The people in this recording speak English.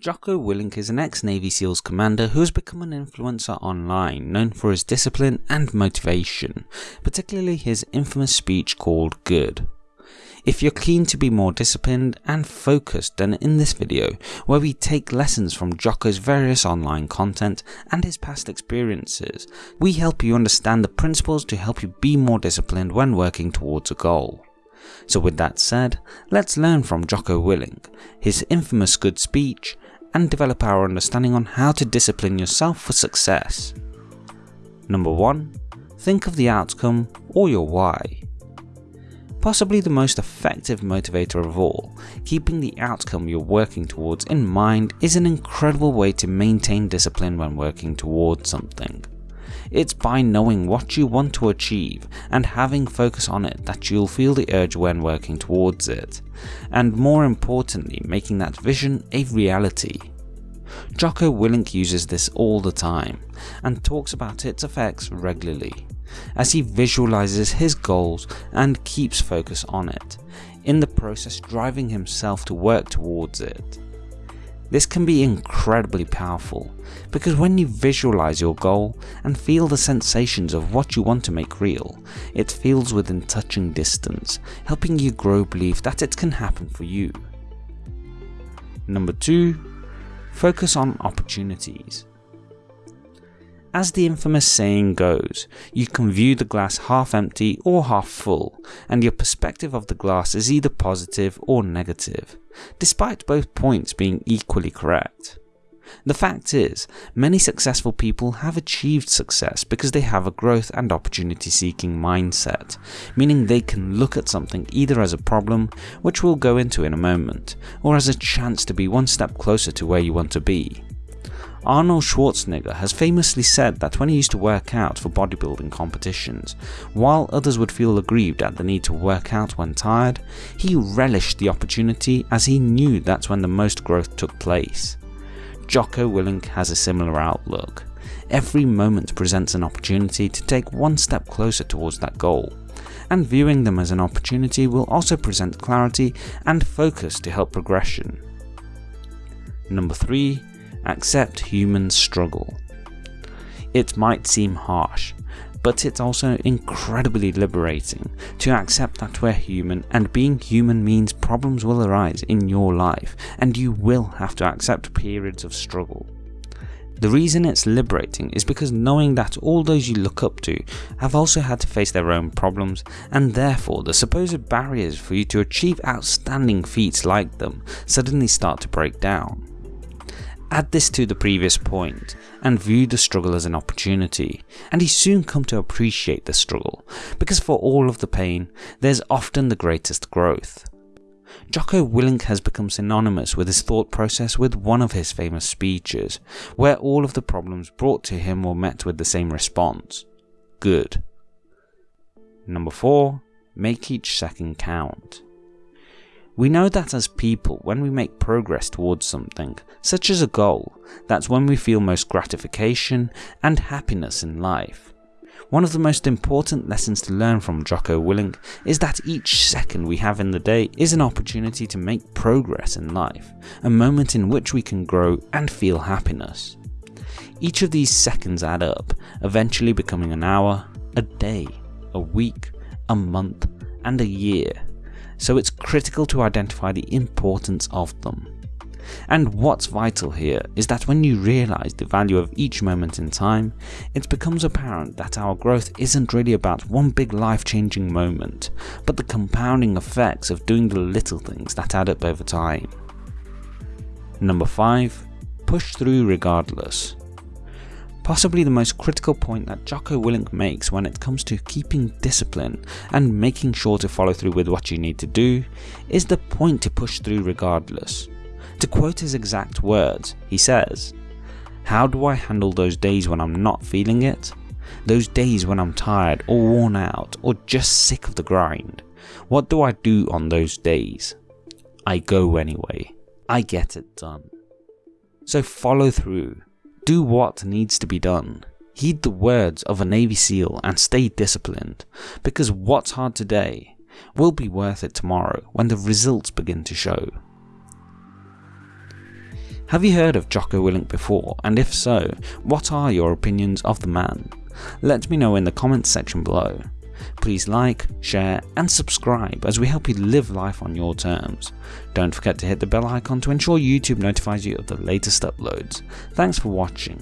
Jocko Willink is an ex-Navy SEALs commander who has become an influencer online known for his discipline and motivation, particularly his infamous speech called Good. If you're keen to be more disciplined and focused then in this video where we take lessons from Jocko's various online content and his past experiences, we help you understand the principles to help you be more disciplined when working towards a goal. So with that said, let's learn from Jocko Willink, his infamous good speech, and develop our understanding on how to discipline yourself for success. Number 1. Think of the outcome or your why. Possibly the most effective motivator of all, keeping the outcome you're working towards in mind is an incredible way to maintain discipline when working towards something. It's by knowing what you want to achieve and having focus on it that you'll feel the urge when working towards it, and more importantly making that vision a reality. Jocko Willink uses this all the time and talks about its effects regularly, as he visualizes his goals and keeps focus on it, in the process driving himself to work towards it. This can be incredibly powerful, because when you visualize your goal and feel the sensations of what you want to make real, it feels within touching distance, helping you grow belief that it can happen for you. Number 2. Focus on opportunities. As the infamous saying goes, you can view the glass half empty or half full, and your perspective of the glass is either positive or negative, despite both points being equally correct. The fact is, many successful people have achieved success because they have a growth and opportunity seeking mindset, meaning they can look at something either as a problem, which we'll go into in a moment, or as a chance to be one step closer to where you want to be. Arnold Schwarzenegger has famously said that when he used to work out for bodybuilding competitions, while others would feel aggrieved at the need to work out when tired, he relished the opportunity as he knew that's when the most growth took place. Jocko Willink has a similar outlook. Every moment presents an opportunity to take one step closer towards that goal, and viewing them as an opportunity will also present clarity and focus to help progression. Number 3 accept human struggle. It might seem harsh, but it's also incredibly liberating to accept that we're human and being human means problems will arise in your life and you will have to accept periods of struggle. The reason it's liberating is because knowing that all those you look up to have also had to face their own problems and therefore the supposed barriers for you to achieve outstanding feats like them suddenly start to break down. Add this to the previous point and view the struggle as an opportunity, and you soon come to appreciate the struggle, because for all of the pain, there's often the greatest growth. Jocko Willink has become synonymous with his thought process with one of his famous speeches, where all of the problems brought to him were met with the same response. Good. Number 4. Make each second count. We know that as people, when we make progress towards something, such as a goal, that's when we feel most gratification and happiness in life. One of the most important lessons to learn from Jocko Willink is that each second we have in the day is an opportunity to make progress in life, a moment in which we can grow and feel happiness. Each of these seconds add up, eventually becoming an hour, a day, a week, a month, and a year so it's critical to identify the importance of them. And what's vital here is that when you realise the value of each moment in time, it becomes apparent that our growth isn't really about one big life changing moment, but the compounding effects of doing the little things that add up over time. Number 5. Push through regardless. Possibly the most critical point that Jocko Willink makes when it comes to keeping discipline and making sure to follow through with what you need to do is the point to push through regardless. To quote his exact words, he says, How do I handle those days when I'm not feeling it? Those days when I'm tired or worn out or just sick of the grind. What do I do on those days? I go anyway. I get it done. So follow through do what needs to be done. Heed the words of a Navy SEAL and stay disciplined, because what's hard today will be worth it tomorrow when the results begin to show. Have you heard of Jocko Willink before, and if so, what are your opinions of the man? Let me know in the comments section below. Please like, share and subscribe as we help you live life on your terms. Don't forget to hit the bell icon to ensure YouTube notifies you of the latest uploads. Thanks for watching.